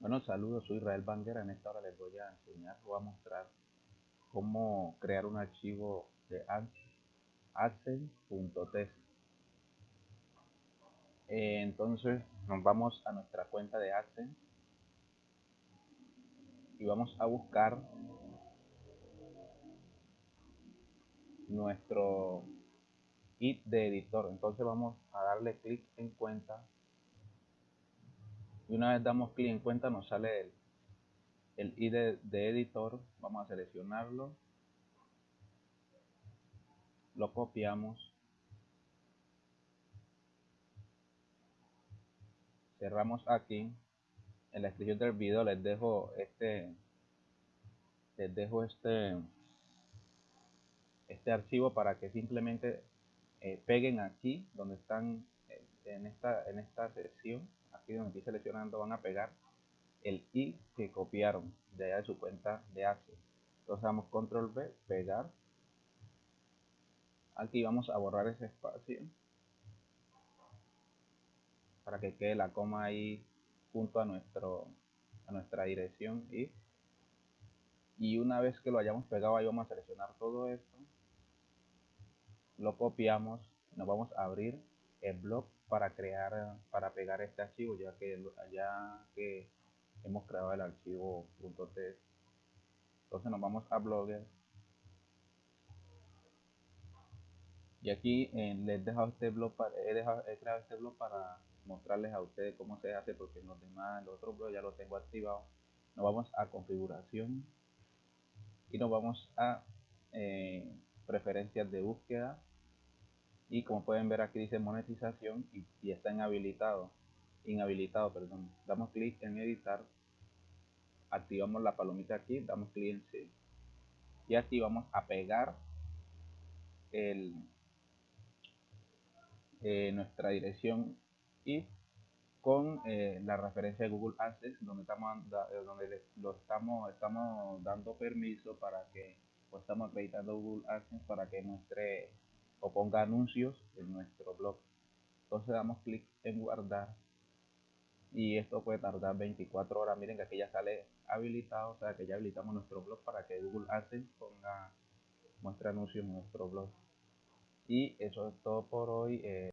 Bueno, saludos, soy Israel Banguera. En esta hora les voy a enseñar o a mostrar cómo crear un archivo de AdSense.test. Eh, entonces nos vamos a nuestra cuenta de AdSense y vamos a buscar nuestro ID de editor. Entonces vamos a darle clic en cuenta y una vez damos clic en cuenta nos sale el, el ID de, editor, vamos a seleccionarlo, lo copiamos, cerramos aquí, en la descripción del video les dejo este les dejo este este archivo para que simplemente eh, peguen aquí donde están eh, en esta en esta sección aquí seleccionando van a pegar el i que copiaron de allá de su cuenta de Access. Entonces damos control B, pegar. Aquí vamos a borrar ese espacio para que quede la coma ahí junto a nuestro a nuestra dirección y y una vez que lo hayamos pegado ahí vamos a seleccionar todo esto lo copiamos nos vamos a abrir el blog para crear para pegar este archivo ya que ya que hemos creado el archivo .txt entonces nos vamos a blogger. Y aquí eh, les he dejado este blog para, he, dejado, he creado este blog para mostrarles a ustedes cómo se hace porque los demás los otros blogs ya lo tengo activado nos vamos a configuración y nos vamos a eh, preferencias de búsqueda y como pueden ver aquí dice monetización y, está inhabilitado inhabilitado perdón. Damos clic en editar. Activamos la palomita aquí damos clic en sí y aquí vamos a pegar el, eh, nuestra dirección y con eh, la referencia de Google Access donde estamos eh, donde lo estamos estamos dando permiso para que o estamos acreditando Google Access para que muestre o ponga anuncios en nuestro blog. Entonces damos clic en guardar y esto puede tardar 24 horas. Miren que aquí ya sale habilitado, o sea que ya habilitamos nuestro blog para que Google AdSense ponga muestre anuncios en nuestro blog. Y eso es todo por hoy. Eh,